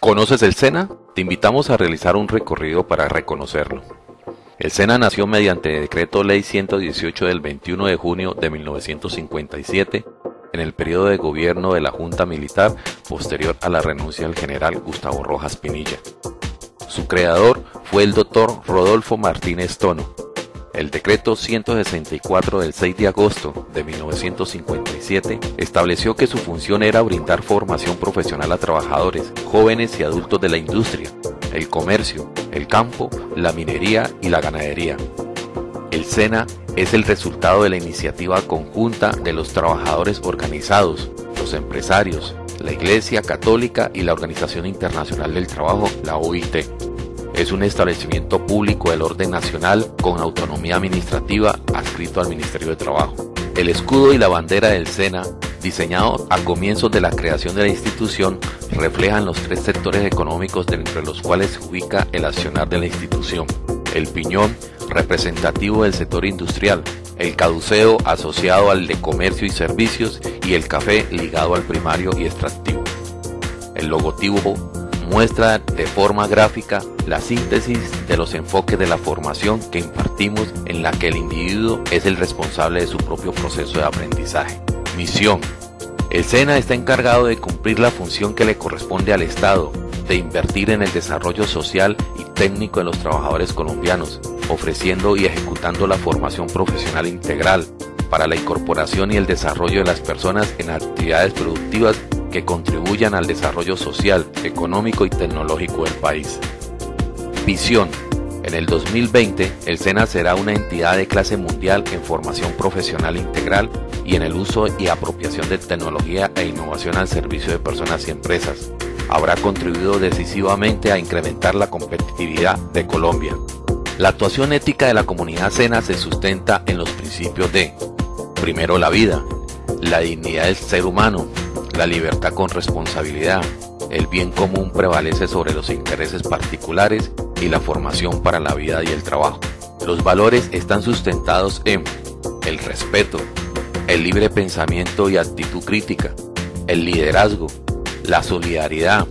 ¿Conoces el SENA? Te invitamos a realizar un recorrido para reconocerlo. El SENA nació mediante Decreto Ley 118 del 21 de junio de 1957 en el periodo de gobierno de la Junta Militar posterior a la renuncia del general Gustavo Rojas Pinilla. Su creador fue el doctor Rodolfo Martínez Tono, el decreto 164 del 6 de agosto de 1957 estableció que su función era brindar formación profesional a trabajadores, jóvenes y adultos de la industria, el comercio, el campo, la minería y la ganadería. El SENA es el resultado de la iniciativa conjunta de los trabajadores organizados, los empresarios, la Iglesia Católica y la Organización Internacional del Trabajo, la OIT. Es un establecimiento público del orden nacional con autonomía administrativa adscrito al Ministerio de Trabajo. El escudo y la bandera del SENA, diseñado a comienzos de la creación de la institución, reflejan los tres sectores económicos entre los cuales se ubica el accionar de la institución. El piñón, representativo del sector industrial, el caduceo asociado al de comercio y servicios y el café ligado al primario y extractivo. El logotipo muestra de forma gráfica la síntesis de los enfoques de la formación que impartimos en la que el individuo es el responsable de su propio proceso de aprendizaje. Misión. El SENA está encargado de cumplir la función que le corresponde al Estado, de invertir en el desarrollo social y técnico de los trabajadores colombianos, ofreciendo y ejecutando la formación profesional integral para la incorporación y el desarrollo de las personas en actividades productivas que contribuyan al desarrollo social, económico y tecnológico del país. Visión. En el 2020, el SENA será una entidad de clase mundial en formación profesional integral y en el uso y apropiación de tecnología e innovación al servicio de personas y empresas. Habrá contribuido decisivamente a incrementar la competitividad de Colombia. La actuación ética de la comunidad SENA se sustenta en los principios de, primero la vida, la dignidad del ser humano, la libertad con responsabilidad, el bien común prevalece sobre los intereses particulares y la formación para la vida y el trabajo. Los valores están sustentados en el respeto, el libre pensamiento y actitud crítica, el liderazgo, la solidaridad,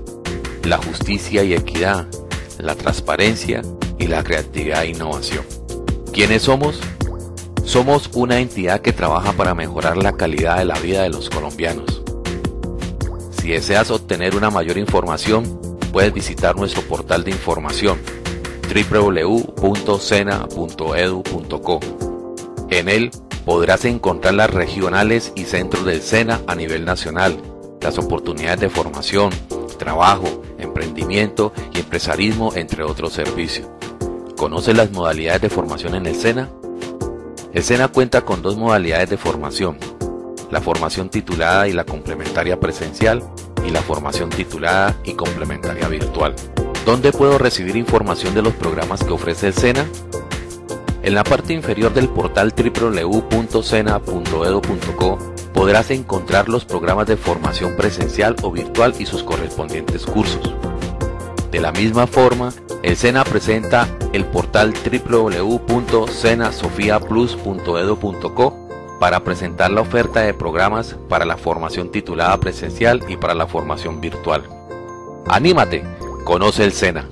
la justicia y equidad, la transparencia y la creatividad e innovación. ¿Quiénes somos? Somos una entidad que trabaja para mejorar la calidad de la vida de los colombianos si deseas obtener una mayor información, puedes visitar nuestro portal de información www.sena.edu.co. En él podrás encontrar las regionales y centros del SENA a nivel nacional, las oportunidades de formación, trabajo, emprendimiento y empresarismo, entre otros servicios. ¿Conoces las modalidades de formación en el SENA? El cuenta con dos modalidades de formación, la formación titulada y la complementaria presencial y la formación titulada y complementaria virtual. ¿Dónde puedo recibir información de los programas que ofrece el SENA? En la parte inferior del portal www.sena.edu.co podrás encontrar los programas de formación presencial o virtual y sus correspondientes cursos. De la misma forma, el SENA presenta el portal www.senasofiaplus.edu.co para presentar la oferta de programas para la formación titulada presencial y para la formación virtual. ¡Anímate! Conoce el SENA.